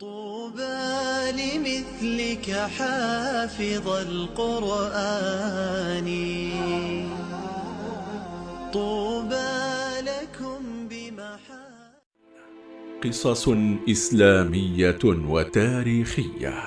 طوبى لمثلك حافظ القرآن. طوبى لكم بمحا قصص إسلامية وتاريخية.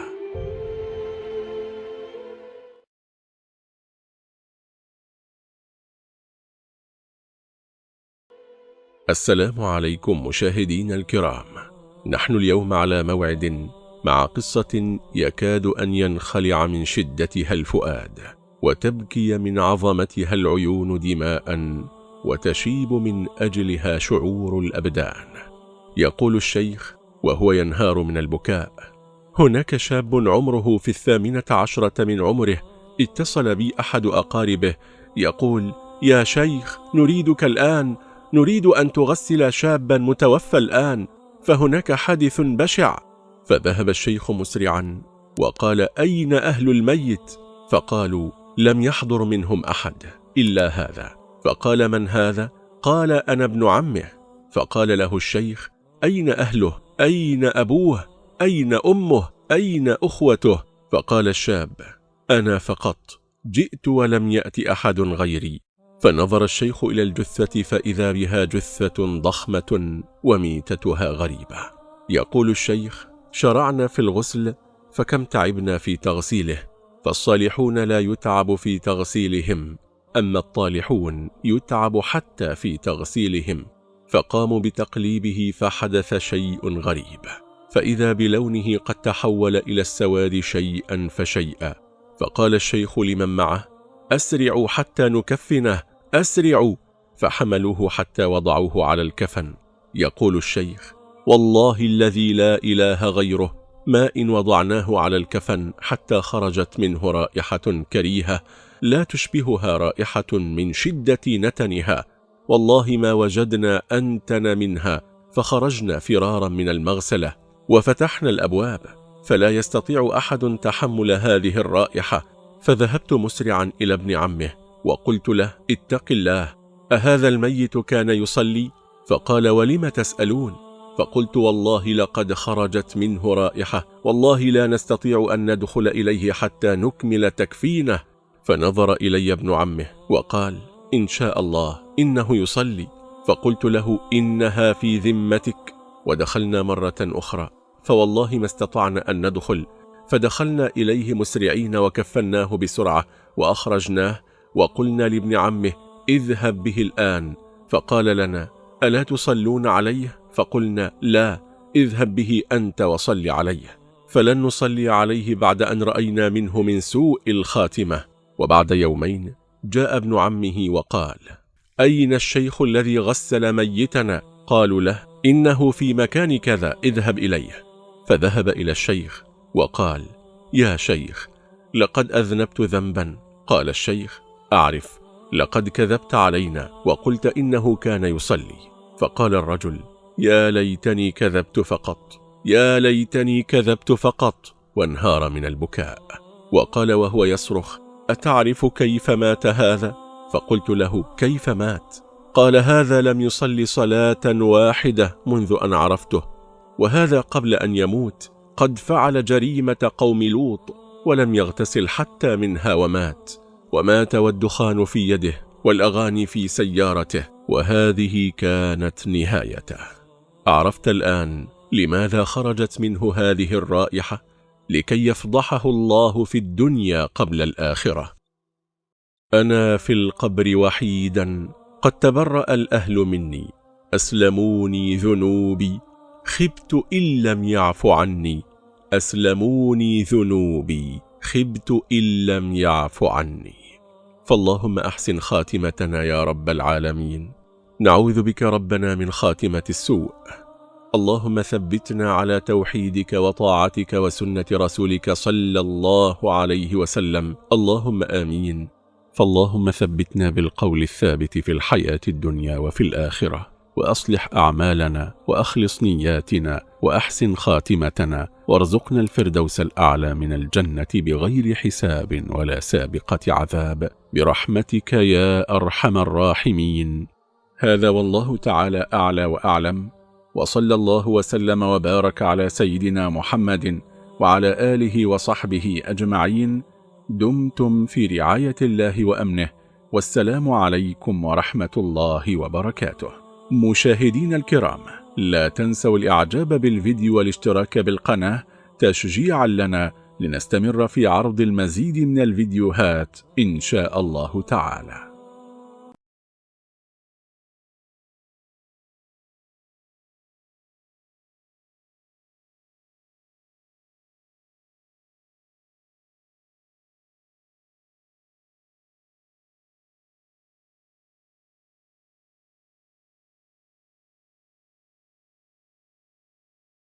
السلام عليكم مشاهدينا الكرام. نحن اليوم على موعد مع قصة يكاد أن ينخلع من شدتها الفؤاد وتبكي من عظمتها العيون دماء وتشيب من أجلها شعور الأبدان. يقول الشيخ وهو ينهار من البكاء هناك شاب عمره في الثامنة عشرة من عمره اتصل بي أحد أقاربه يقول يا شيخ نريدك الآن نريد أن تغسل شابا متوفى الآن. فهناك حادث بشع. فذهب الشيخ مسرعا وقال أين أهل الميت؟ فقالوا لم يحضر منهم أحد إلا هذا. فقال من هذا؟ قال أنا ابن عمه. فقال له الشيخ أين أهله؟ أين أبوه؟ أين أمه؟ أين أخوته؟ فقال الشاب أنا فقط جئت ولم يأتي أحد غيري. فنظر الشيخ إلى الجثة فإذا بها جثة ضخمة وميتتها غريبة. يقول الشيخ شرعنا في الغسل فكم تعبنا في تغسيله فالصالحون لا يتعب في تغسيلهم أما الطالحون يتعب حتى في تغسيلهم فقاموا بتقليبه فحدث شيء غريب. فإذا بلونه قد تحول إلى السواد شيئا فشيئا فقال الشيخ لمن معه أسرعوا حتى نكفنه أسرعوا! فحملوه حتى وضعوه على الكفن. يقول الشيخ والله الذي لا إله غيره. ما إن وضعناه على الكفن حتى خرجت منه رائحة كريهة لا تشبهها رائحة من شدة نتنها. والله ما وجدنا أنتن منها. فخرجنا فرارا من المغسلة وفتحنا الأبواب. فلا يستطيع أحد تحمل هذه الرائحة. فذهبت مسرعا إلى ابن عمه. وقلت له اتق الله أهذا الميت كان يصلي؟ فقال ولم تسألون؟ فقلت والله لقد خرجت منه رائحة والله لا نستطيع أن ندخل إليه حتى نكمل تكفينه. فنظر إلي ابن عمه وقال إن شاء الله إنه يصلي. فقلت له إنها في ذمتك. ودخلنا مرة أخرى. فوالله ما استطعنا أن ندخل. فدخلنا إليه مسرعين وكفناه بسرعة وأخرجناه. وقلنا لابن عمه اذهب به الآن. فقال لنا ألا تصلون عليه؟ فقلنا لا اذهب به أنت وصل عليه. فلن نصلي عليه بعد أن رأينا منه من سوء الخاتمة. وبعد يومين جاء ابن عمه وقال أين الشيخ الذي غسل ميتنا؟ قالوا له إنه في مكان كذا اذهب إليه. فذهب إلى الشيخ وقال يا شيخ لقد أذنبت ذنبا. قال الشيخ أعرف لقد كذبت علينا وقلت إنه كان يصلي فقال الرجل يا ليتني كذبت فقط يا ليتني كذبت فقط وانهار من البكاء وقال وهو يصرخ أتعرف كيف مات هذا؟ فقلت له كيف مات؟ قال هذا لم يصلي صلاة واحدة منذ أن عرفته وهذا قبل أن يموت قد فعل جريمة قوم لوط ولم يغتسل حتى منها ومات ومات والدخان في يده والأغاني في سيارته وهذه كانت نهايته. عرفت الآن لماذا خرجت منه هذه الرائحة؟ لكي يفضحه الله في الدنيا قبل الآخرة. أنا في القبر وحيدا قد تبرأ الأهل مني. أسلموني ذنوبي. خبت إن لم يعف عني. أسلموني ذنوبي. خبت إن لم يعف عني. فاللهم أحسن خاتمتنا يا رب العالمين. نعوذ بك ربنا من خاتمة السوء. اللهم ثبتنا على توحيدك وطاعتك وسنة رسولك صلى الله عليه وسلم. اللهم آمين. فاللهم ثبتنا بالقول الثابت في الحياة الدنيا وفي الآخرة. وأصلح أعمالنا وأخلص نياتنا وأحسن خاتمتنا وارزقنا الفردوس الأعلى من الجنة بغير حساب ولا سابقة عذاب. برحمتك يا أرحم الراحمين. هذا والله تعالى أعلى وأعلم. وصلى الله وسلم وبارك على سيدنا محمد وعلى آله وصحبه أجمعين. دمتم في رعاية الله وأمنه. والسلام عليكم ورحمة الله وبركاته. مشاهدين الكرام لا تنسوا الإعجاب بالفيديو والاشتراك بالقناة تشجيعا لنا لنستمر في عرض المزيد من الفيديوهات إن شاء الله تعالى.